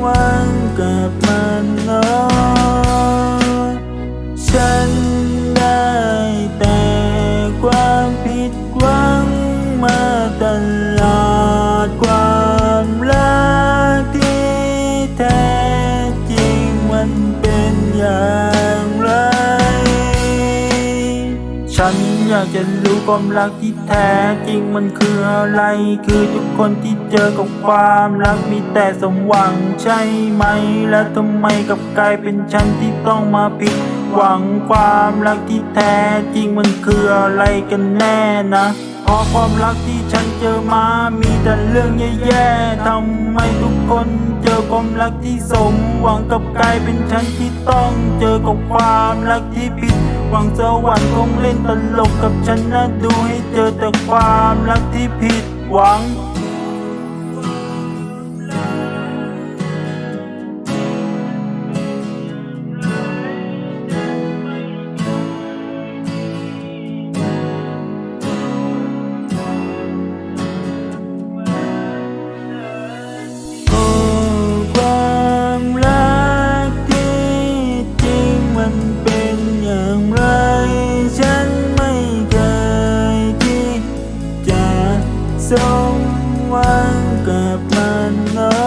หวังกับมันเนอะ ฉันอยากจะรู้ความรักที่แท้จริงมันคืออะไร คือทุกคนที่เจอกับความรักมีแต่สมหวังใช่ไหม แล้วทำไมกับกลายเป็นฉันที่ต้องมาผิด หวังความรักที่แท้จริงมันคืออะไรกันแน่นะเพราะความรักที่ฉันเจอมา มีแต่เรื่องแย่ๆทำไมทุกคนเจอความรักที่สม หวังกับกลายเป็นฉันที่ต้องเจอกับความรักที่ผิดหวังสวรรค์คงเล่นตลกกับฉันนะดูให้เจอแต่ความรักที่ผิดหวัง สองวันกลับมัน้อ